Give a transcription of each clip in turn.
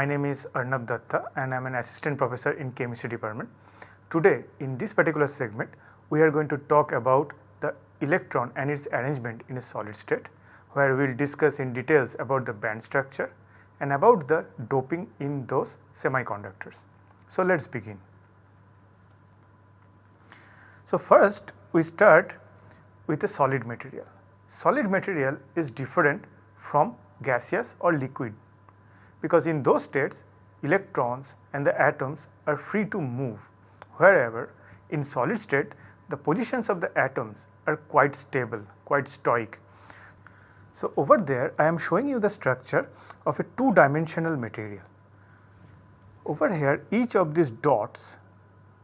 My name is Arnab Datta and I am an assistant professor in chemistry department. Today in this particular segment we are going to talk about the electron and its arrangement in a solid state where we will discuss in details about the band structure and about the doping in those semiconductors. So, let us begin. So, first we start with a solid material. Solid material is different from gaseous or liquid because in those states electrons and the atoms are free to move wherever in solid state the positions of the atoms are quite stable, quite stoic. So, over there I am showing you the structure of a two dimensional material. Over here each of these dots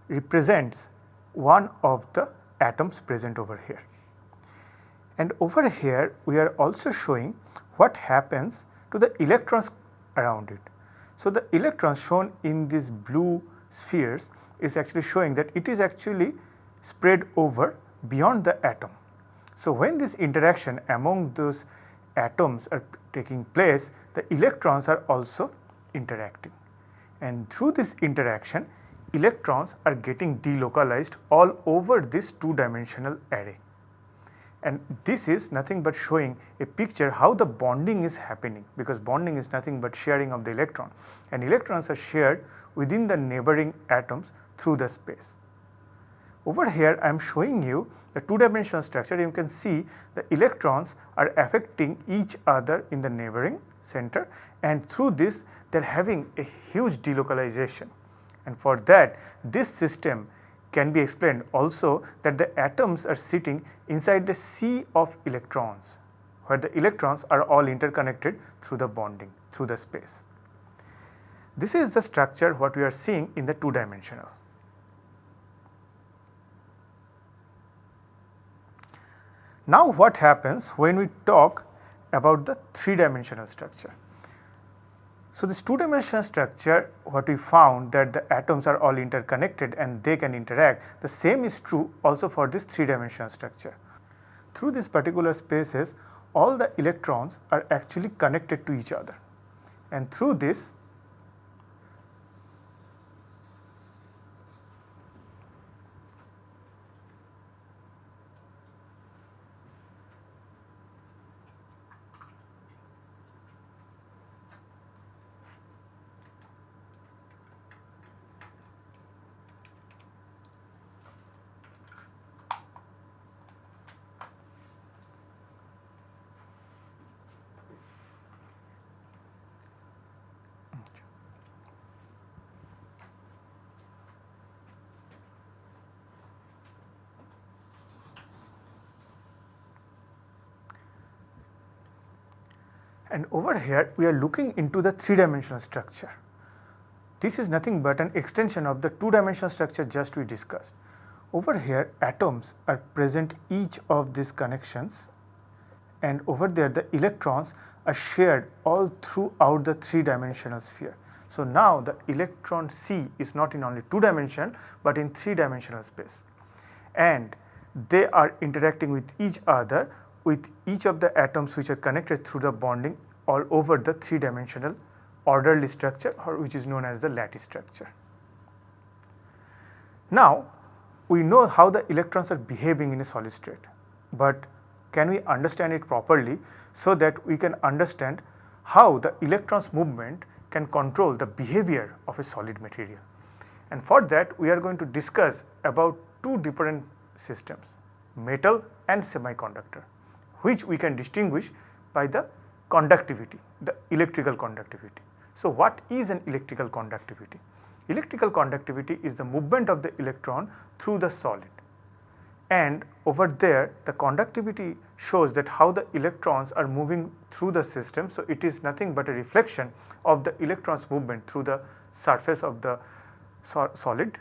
represents one of the atoms present over here. And over here we are also showing what happens to the electrons around it. So, the electrons shown in these blue spheres is actually showing that it is actually spread over beyond the atom. So, when this interaction among those atoms are taking place, the electrons are also interacting and through this interaction electrons are getting delocalized all over this two dimensional array and this is nothing but showing a picture how the bonding is happening because bonding is nothing but sharing of the electron. And electrons are shared within the neighboring atoms through the space. Over here I am showing you the two dimensional structure. You can see the electrons are affecting each other in the neighboring center. And through this they are having a huge delocalization. And for that this system can be explained also that the atoms are sitting inside the sea of electrons where the electrons are all interconnected through the bonding through the space. This is the structure what we are seeing in the two dimensional. Now what happens when we talk about the three dimensional structure? So, this two dimensional structure what we found that the atoms are all interconnected and they can interact the same is true also for this three dimensional structure. Through these particular spaces all the electrons are actually connected to each other and through this and over here we are looking into the three dimensional structure. This is nothing but an extension of the two dimensional structure just we discussed. Over here atoms are present each of these connections and over there the electrons are shared all throughout the three dimensional sphere. So, now the electron sea is not in only two dimension, but in three dimensional space and they are interacting with each other with each of the atoms which are connected through the bonding all over the three dimensional orderly structure or which is known as the lattice structure. Now, we know how the electrons are behaving in a solid state, but can we understand it properly so that we can understand how the electrons movement can control the behavior of a solid material. And for that we are going to discuss about two different systems metal and semiconductor which we can distinguish by the conductivity, the electrical conductivity. So, what is an electrical conductivity? Electrical conductivity is the movement of the electron through the solid and over there the conductivity shows that how the electrons are moving through the system. So, it is nothing but a reflection of the electrons movement through the surface of the so solid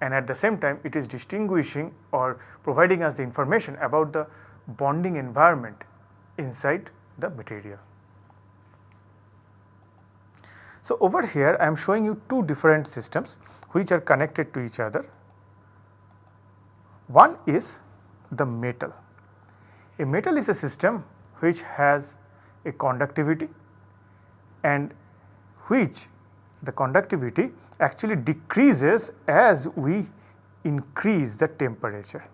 and at the same time it is distinguishing or providing us the information about the bonding environment inside the material. So, over here I am showing you two different systems which are connected to each other. One is the metal. A metal is a system which has a conductivity and which the conductivity actually decreases as we increase the temperature.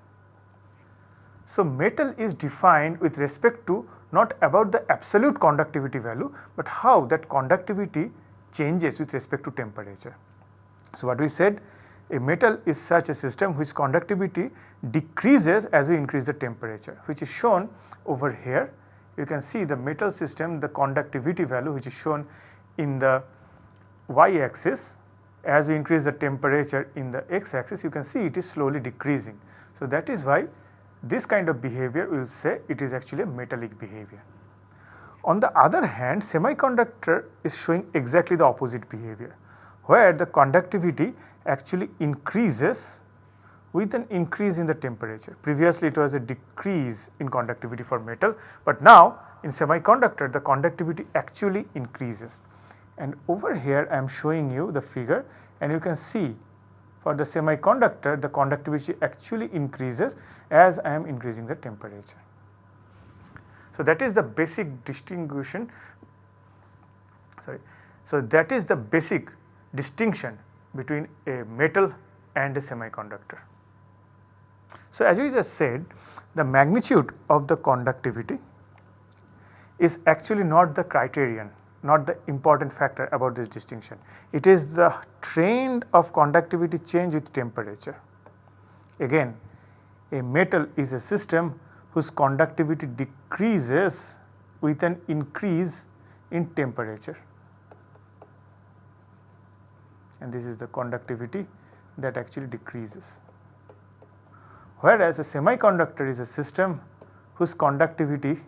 So, metal is defined with respect to not about the absolute conductivity value, but how that conductivity changes with respect to temperature. So, what we said a metal is such a system whose conductivity decreases as we increase the temperature which is shown over here. You can see the metal system the conductivity value which is shown in the y axis as we increase the temperature in the x axis you can see it is slowly decreasing. So, that is why this kind of behavior we will say it is actually a metallic behavior. On the other hand semiconductor is showing exactly the opposite behavior where the conductivity actually increases with an increase in the temperature. Previously it was a decrease in conductivity for metal, but now in semiconductor the conductivity actually increases. And over here I am showing you the figure and you can see for the semiconductor the conductivity actually increases as I am increasing the temperature. So, that is the basic distinction sorry. So, that is the basic distinction between a metal and a semiconductor. So, as we just said the magnitude of the conductivity is actually not the criterion not the important factor about this distinction. It is the trend of conductivity change with temperature. Again a metal is a system whose conductivity decreases with an increase in temperature and this is the conductivity that actually decreases. Whereas a semiconductor is a system whose conductivity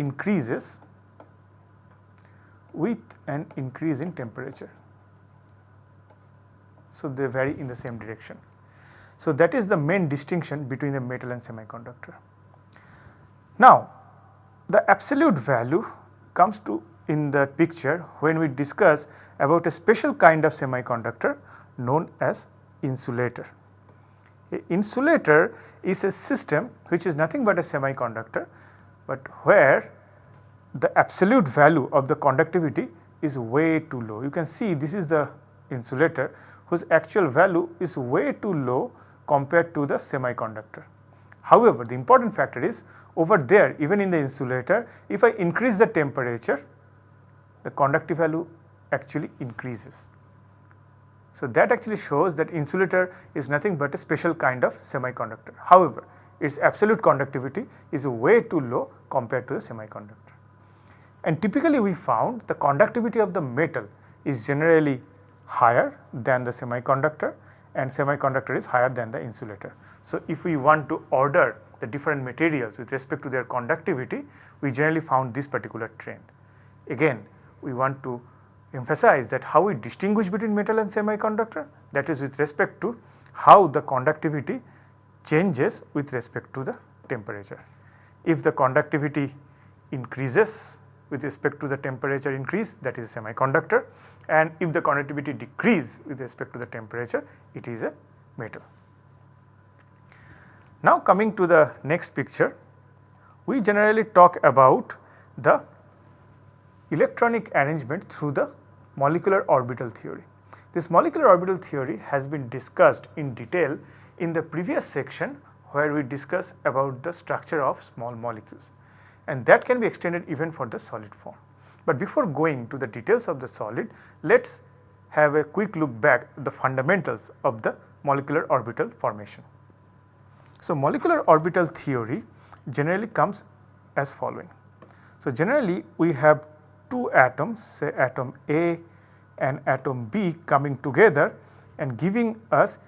increases with an increase in temperature. So, they vary in the same direction. So, that is the main distinction between the metal and semiconductor. Now, the absolute value comes to in the picture when we discuss about a special kind of semiconductor known as insulator. A insulator is a system which is nothing but a semiconductor, but where the absolute value of the conductivity is way too low. You can see this is the insulator whose actual value is way too low compared to the semiconductor. However, the important factor is over there even in the insulator if I increase the temperature the conductive value actually increases. So, that actually shows that insulator is nothing but a special kind of semiconductor. However, its absolute conductivity is way too low compared to the semiconductor. And typically we found the conductivity of the metal is generally higher than the semiconductor and semiconductor is higher than the insulator. So, if we want to order the different materials with respect to their conductivity, we generally found this particular trend. Again, we want to emphasize that how we distinguish between metal and semiconductor that is with respect to how the conductivity changes with respect to the temperature. If the conductivity increases with respect to the temperature increase that is a semiconductor and if the conductivity decrease with respect to the temperature it is a metal. Now coming to the next picture we generally talk about the electronic arrangement through the molecular orbital theory. This molecular orbital theory has been discussed in detail in the previous section where we discuss about the structure of small molecules and that can be extended even for the solid form. But before going to the details of the solid, let us have a quick look back at the fundamentals of the molecular orbital formation. So, molecular orbital theory generally comes as following. So, generally we have two atoms say atom A and atom B coming together and giving us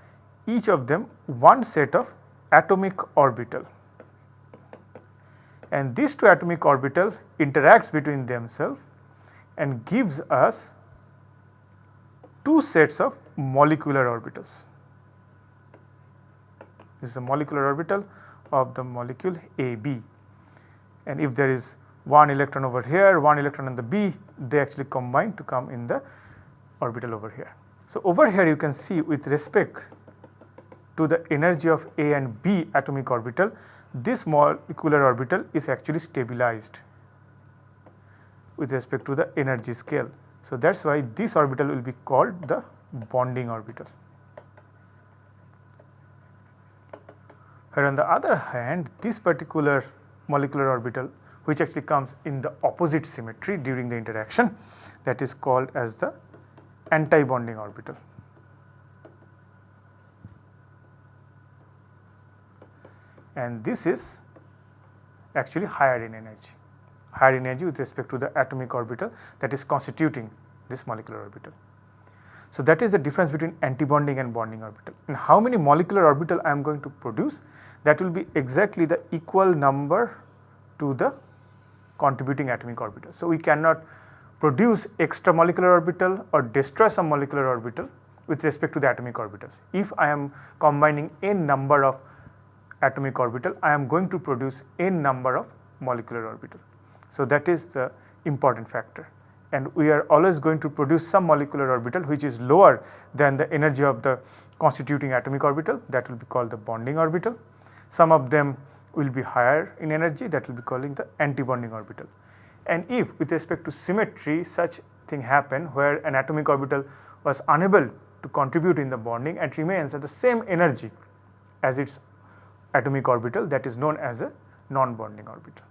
each of them one set of atomic orbital and these two atomic orbital interacts between themselves and gives us two sets of molecular orbitals. This is the molecular orbital of the molecule AB and if there is one electron over here, one electron in the B, they actually combine to come in the orbital over here. So, over here you can see with respect to the energy of A and B atomic orbital, this molecular orbital is actually stabilized. with respect to the energy scale. So, that is why this orbital will be called the bonding orbital. Where on the other hand this particular molecular orbital which actually comes in the opposite symmetry during the interaction that is called as the anti-bonding orbital. And this is actually higher in energy, higher in energy with respect to the atomic orbital that is constituting this molecular orbital. So, that is the difference between antibonding and bonding orbital and how many molecular orbital I am going to produce that will be exactly the equal number to the contributing atomic orbital. So, we cannot produce extra molecular orbital or destroy some molecular orbital with respect to the atomic orbitals. If I am combining n number of atomic orbital, I am going to produce n number of molecular orbital. So, that is the important factor and we are always going to produce some molecular orbital which is lower than the energy of the constituting atomic orbital that will be called the bonding orbital. Some of them will be higher in energy that will be calling the anti-bonding orbital. And if with respect to symmetry such thing happen where an atomic orbital was unable to contribute in the bonding and remains at the same energy as its atomic orbital that is known as a non-bonding orbital.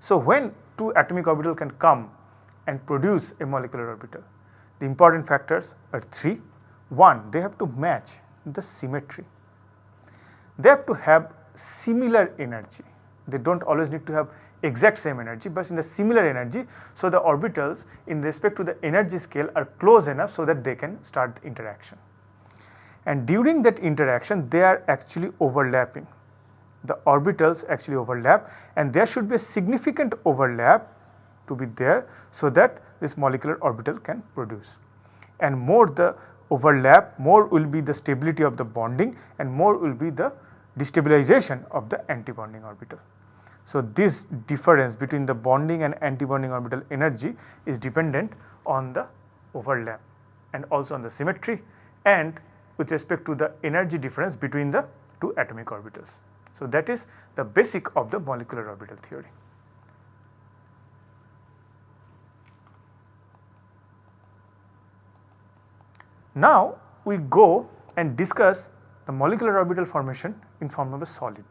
So, when two atomic orbital can come and produce a molecular orbital. The important factors are three. One, they have to match the symmetry. They have to have similar energy. They do not always need to have exact same energy, but in the similar energy. So, the orbitals in respect to the energy scale are close enough so that they can start the interaction. And during that interaction, they are actually overlapping. The orbitals actually overlap and there should be a significant overlap to be there so that this molecular orbital can produce. And more the overlap, more will be the stability of the bonding and more will be the destabilization of the antibonding orbital. So, this difference between the bonding and antibonding orbital energy is dependent on the overlap and also on the symmetry and with respect to the energy difference between the two atomic orbitals. So, that is the basic of the molecular orbital theory. Now, we go and discuss the molecular orbital formation in form of a solid.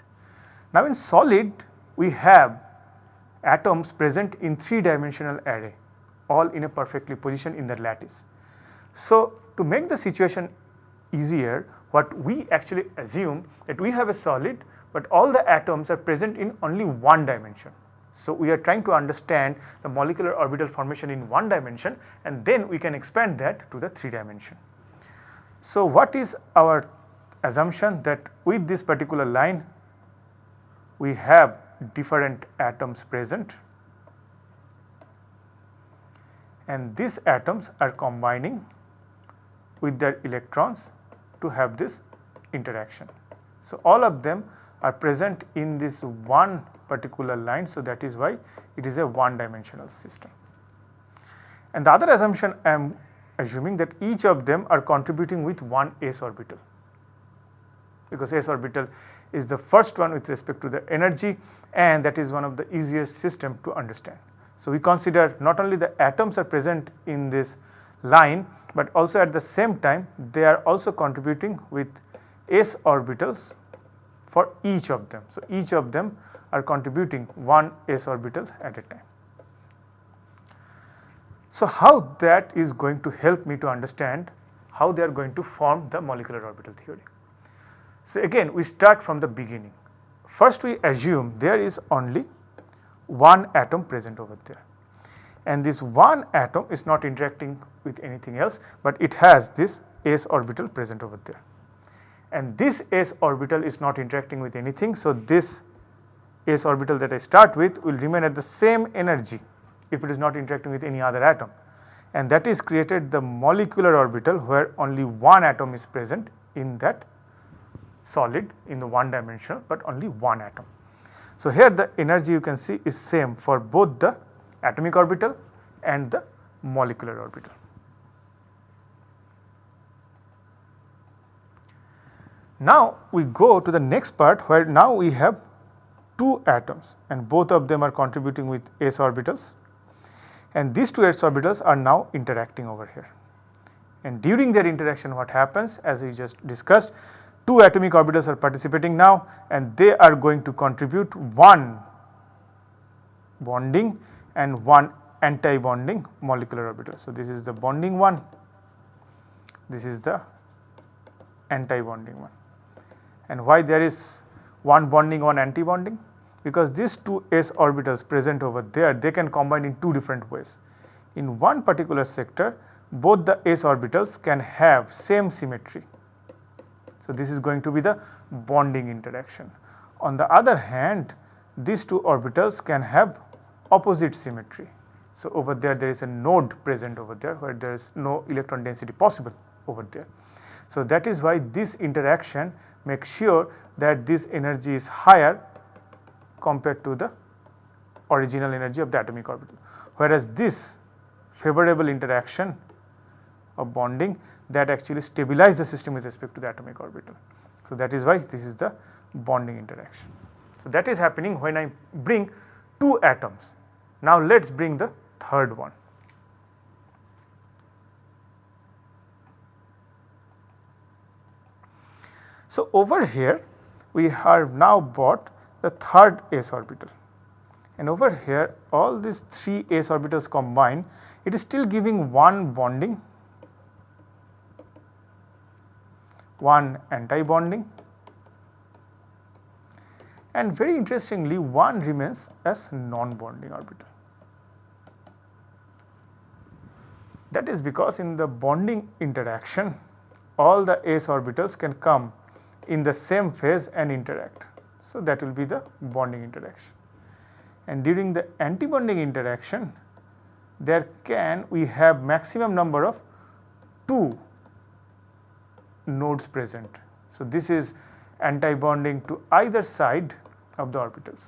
Now, in solid we have atoms present in 3 dimensional array all in a perfectly position in the lattice. So, to make the situation easier what we actually assume that we have a solid, but all the atoms are present in only one dimension. So, we are trying to understand the molecular orbital formation in one dimension and then we can expand that to the 3 dimension. So, what is our assumption that with this particular line we have different atoms present and these atoms are combining with their electrons to have this interaction. So, all of them are present in this one particular line. So, that is why it is a one dimensional system. And the other assumption I am assuming that each of them are contributing with one s orbital because s orbital is the first one with respect to the energy and that is one of the easiest system to understand. So, we consider not only the atoms are present in this line, but also at the same time they are also contributing with s orbitals for each of them. So, each of them are contributing one s orbital at a time. So, how that is going to help me to understand how they are going to form the molecular orbital theory. So, again we start from the beginning. First we assume there is only one atom present over there and this one atom is not interacting with anything else, but it has this s orbital present over there and this s orbital is not interacting with anything. So, this s orbital that I start with will remain at the same energy if it is not interacting with any other atom and that is created the molecular orbital where only one atom is present in that solid in the one dimensional, but only one atom. So, here the energy you can see is same for both the atomic orbital and the molecular orbital. Now, we go to the next part where now we have two atoms and both of them are contributing with s orbitals and these two s orbitals are now interacting over here. And during their interaction what happens as we just discussed two atomic orbitals are participating now and they are going to contribute one bonding and one anti-bonding molecular orbital. So, this is the bonding one, this is the anti-bonding one. And why there is one bonding, one anti-bonding? Because these two s orbitals present over there, they can combine in two different ways. In one particular sector, both the s orbitals can have same symmetry. So, this is going to be the bonding interaction. On the other hand, these two orbitals can have opposite symmetry. So, over there there is a node present over there where there is no electron density possible over there. So, that is why this interaction makes sure that this energy is higher compared to the original energy of the atomic orbital. Whereas this favorable interaction of bonding that actually stabilize the system with respect to the atomic orbital. So, that is why this is the bonding interaction. So, that is happening when I bring two atoms. Now, let us bring the third one. So, over here we have now bought the third s orbital and over here all these 3 s orbitals combined it is still giving one bonding, one anti-bonding and very interestingly one remains as non-bonding orbital. That is because in the bonding interaction all the s orbitals can come in the same phase and interact. So, that will be the bonding interaction. And during the antibonding interaction there can we have maximum number of 2 nodes present. So, this is anti-bonding to either side of the orbitals.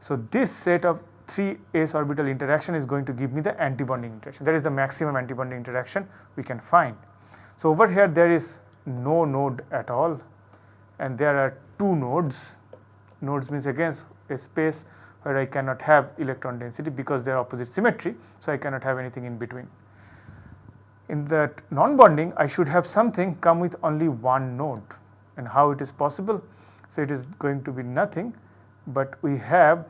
So, this set of 3 s orbital interaction is going to give me the antibonding interaction that is the maximum antibonding interaction we can find. So, over here there is no node at all and there are two nodes. Nodes means again a space where I cannot have electron density because they are opposite symmetry. So, I cannot have anything in between. In that non-bonding I should have something come with only one node and how it is possible. So, it is going to be nothing but we have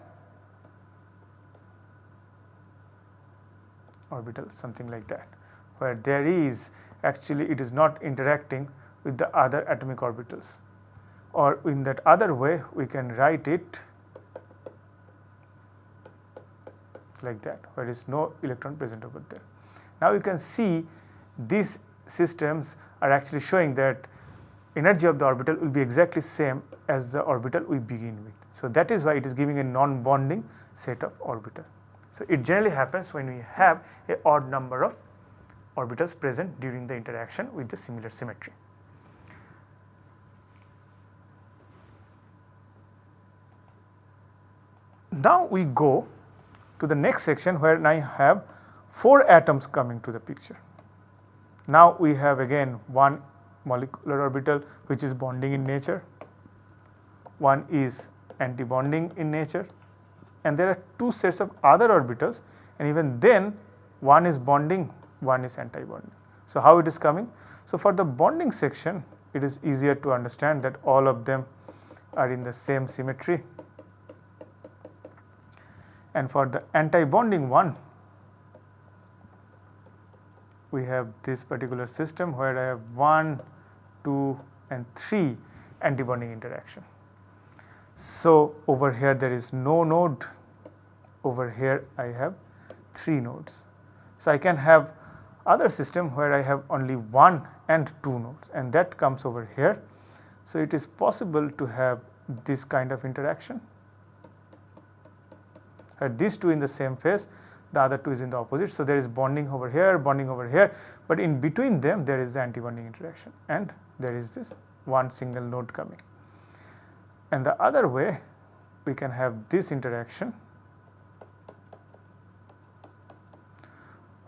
orbital something like that where there is actually it is not interacting with the other atomic orbitals or in that other way we can write it like that where is no electron present over there. Now you can see these systems are actually showing that energy of the orbital will be exactly same as the orbital we begin with. So that is why it is giving a non-bonding set of orbital. So it generally happens when we have a odd number of orbitals present during the interaction with the similar symmetry. Now we go to the next section where I have 4 atoms coming to the picture. Now we have again one molecular orbital which is bonding in nature, one is anti-bonding in nature and there are two sets of other orbitals and even then one is bonding, one is anti-bonding. So how it is coming? So for the bonding section it is easier to understand that all of them are in the same symmetry and for the anti-bonding one we have this particular system where I have 1, 2 and 3 antibonding interaction. So, over here there is no node, over here I have 3 nodes. So, I can have other system where I have only 1 and 2 nodes and that comes over here. So, it is possible to have this kind of interaction at these two in the same phase the other two is in the opposite. So, there is bonding over here bonding over here, but in between them there is the anti-bonding interaction and there is this one single node coming. And the other way we can have this interaction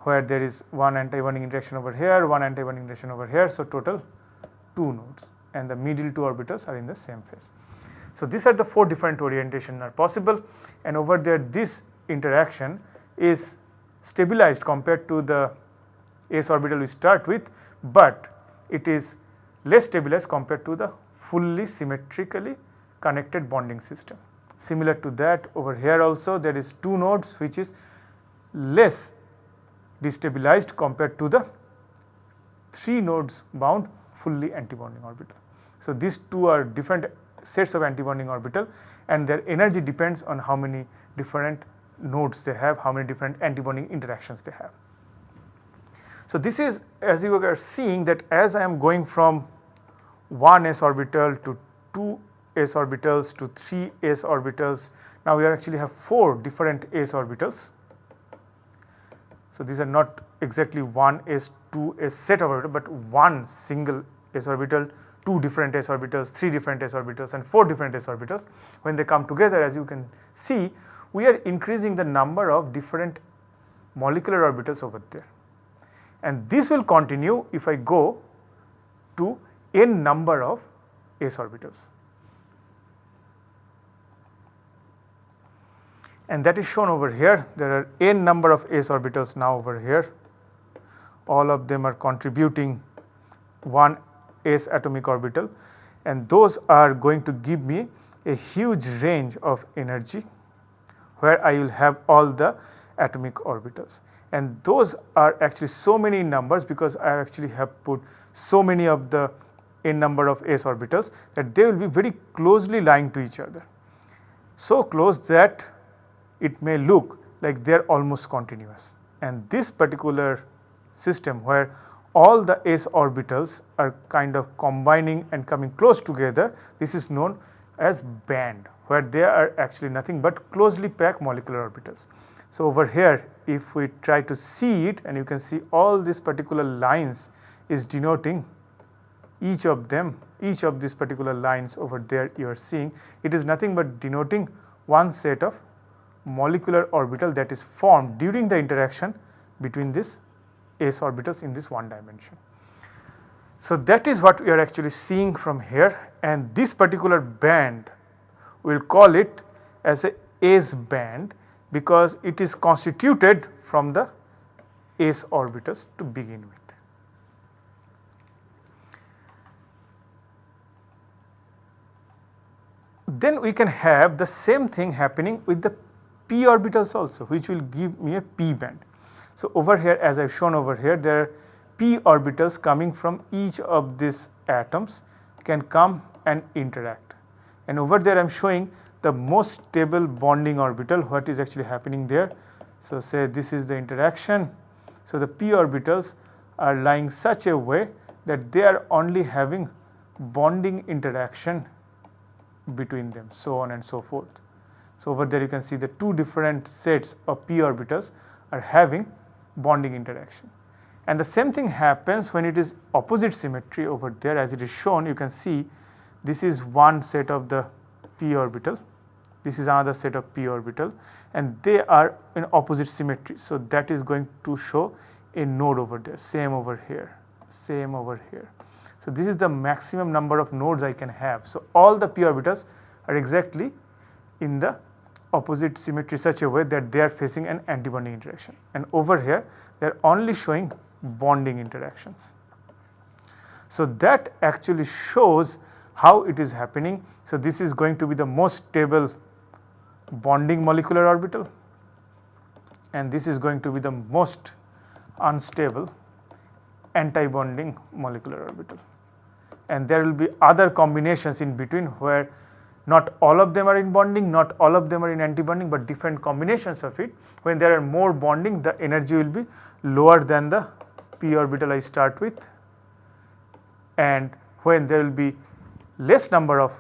where there is one anti-bonding interaction over here, one anti-bonding interaction over here. So, total 2 nodes and the middle two orbitals are in the same phase. So, these are the 4 different orientation are possible and over there this interaction is stabilized compared to the s orbital we start with, but it is less stabilized compared to the fully symmetrically connected bonding system. Similar to that over here also there is 2 nodes which is less destabilized compared to the 3 nodes bound fully antibonding orbital. So, these two are different sets of antibonding orbital and their energy depends on how many different nodes they have, how many different antibonding interactions they have. So, this is as you are seeing that as I am going from 1 s orbital to 2 s orbitals to 3 s orbitals, now we actually have 4 different s orbitals. So, these are not exactly 1 s 2 s set of orbital, but one single s orbital, 2 different s orbitals, 3 different s orbitals and 4 different s orbitals. When they come together as you can see, we are increasing the number of different molecular orbitals over there and this will continue if I go to n number of s orbitals. And that is shown over here. There are n number of s orbitals now over here. All of them are contributing one s atomic orbital. And those are going to give me a huge range of energy where I will have all the atomic orbitals. And those are actually so many numbers because I actually have put so many of the n number of s orbitals that they will be very closely lying to each other. So close that it may look like they are almost continuous and this particular system where all the s orbitals are kind of combining and coming close together this is known as band where they are actually nothing but closely packed molecular orbitals. So, over here if we try to see it and you can see all these particular lines is denoting each of them each of these particular lines over there you are seeing it is nothing but denoting one set of molecular orbital that is formed during the interaction between these s orbitals in this one dimension. So, that is what we are actually seeing from here and this particular band we will call it as a S band because it is constituted from the s orbitals to begin with. Then we can have the same thing happening with the p orbitals also which will give me a p band. So, over here as I have shown over here there are p orbitals coming from each of these atoms can come and interact and over there I am showing the most stable bonding orbital what is actually happening there. So, say this is the interaction. So, the p orbitals are lying such a way that they are only having bonding interaction between them so on and so forth. So, over there you can see the two different sets of p orbitals are having bonding interaction. And the same thing happens when it is opposite symmetry over there as it is shown you can see this is one set of the p orbital this is another set of p orbital and they are in opposite symmetry. So, that is going to show a node over there same over here same over here. So, this is the maximum number of nodes I can have. So, all the p orbitals are exactly in the opposite symmetry such a way that they are facing an antibonding interaction and over here they are only showing bonding interactions. So, that actually shows how it is happening. So, this is going to be the most stable bonding molecular orbital and this is going to be the most unstable anti-bonding molecular orbital. And there will be other combinations in between where not all of them are in bonding, not all of them are in anti-bonding, but different combinations of it. When there are more bonding, the energy will be lower than the p orbital I start with and when there will be less number of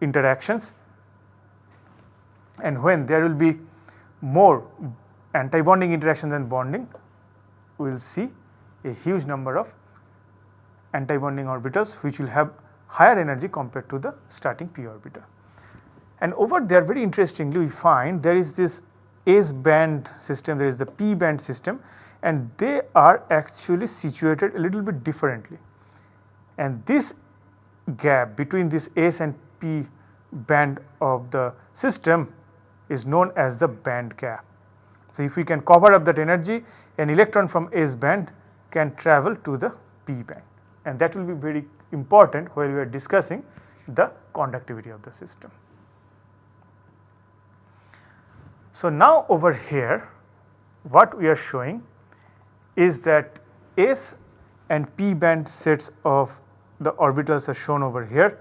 interactions, and when there will be more antibonding interaction than bonding we will see a huge number of antibonding orbitals which will have higher energy compared to the starting p orbital. And over there very interestingly we find there is this S band system, there is the P band system and they are actually situated a little bit differently. And this gap between this S and P band of the system is known as the band gap. So, if we can cover up that energy an electron from S band can travel to the P band and that will be very important while we are discussing the conductivity of the system. So, now over here what we are showing is that S and P band sets of the orbitals are shown over here.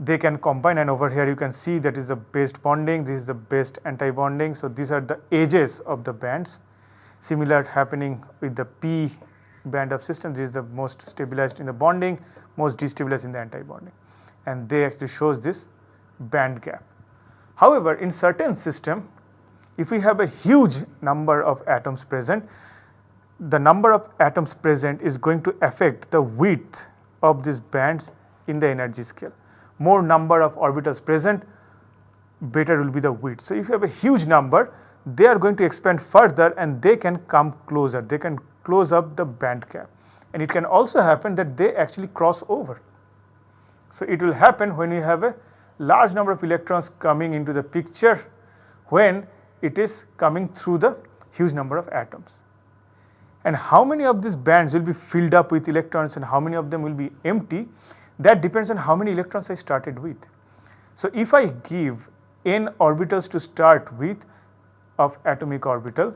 They can combine and over here you can see that is the best bonding, this is the best anti-bonding. So, these are the edges of the bands similar happening with the P band of system this is the most stabilized in the bonding, most destabilized in the anti-bonding and they actually shows this band gap. However, in certain system if we have a huge number of atoms present, the number of atoms present is going to affect the width of these bands in the energy scale. More number of orbitals present, better will be the width. So, if you have a huge number, they are going to expand further and they can come closer, they can close up the band gap. And it can also happen that they actually cross over. So, it will happen when you have a large number of electrons coming into the picture when it is coming through the huge number of atoms. And how many of these bands will be filled up with electrons and how many of them will be empty that depends on how many electrons I started with. So, if I give n orbitals to start with of atomic orbital,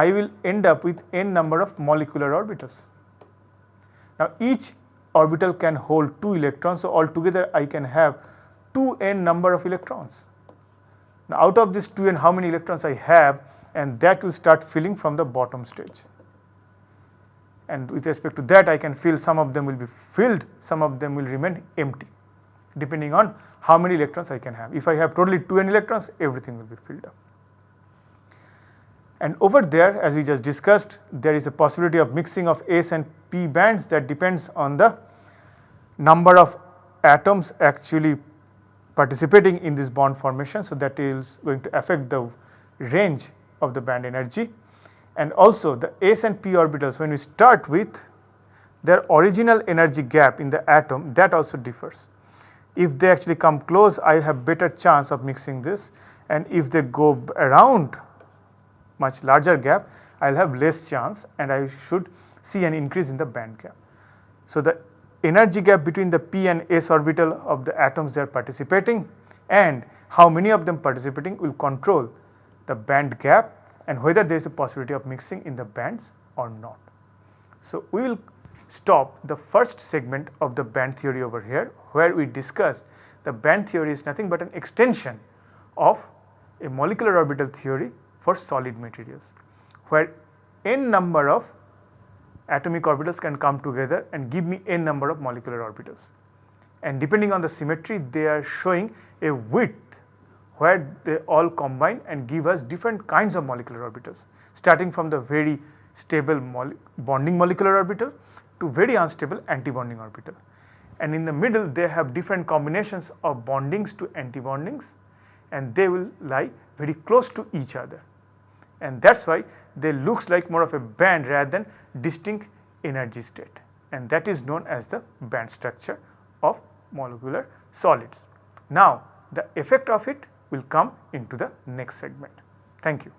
I will end up with n number of molecular orbitals. Now, each orbital can hold 2 electrons, so altogether I can have 2n number of electrons. Now out of this 2n how many electrons I have and that will start filling from the bottom stage. And with respect to that I can feel some of them will be filled, some of them will remain empty depending on how many electrons I can have. If I have totally 2n electrons everything will be filled up. And over there as we just discussed there is a possibility of mixing of S and P bands that depends on the number of atoms actually participating in this bond formation. So, that is going to affect the range of the band energy and also the s and p orbitals when we start with their original energy gap in the atom that also differs. If they actually come close I have better chance of mixing this and if they go around much larger gap I will have less chance and I should see an increase in the band gap. So, the energy gap between the p and s orbital of the atoms they are participating and how many of them participating will control the band gap and whether there is a possibility of mixing in the bands or not. So, we will stop the first segment of the band theory over here where we discussed the band theory is nothing but an extension of a molecular orbital theory for solid materials where n number of atomic orbitals can come together and give me n number of molecular orbitals. And depending on the symmetry they are showing a width where they all combine and give us different kinds of molecular orbitals starting from the very stable bonding molecular orbital to very unstable antibonding orbital. And in the middle they have different combinations of bondings to antibondings and they will lie very close to each other and that is why they looks like more of a band rather than distinct energy state and that is known as the band structure of molecular solids. Now the effect of it will come into the next segment. Thank you.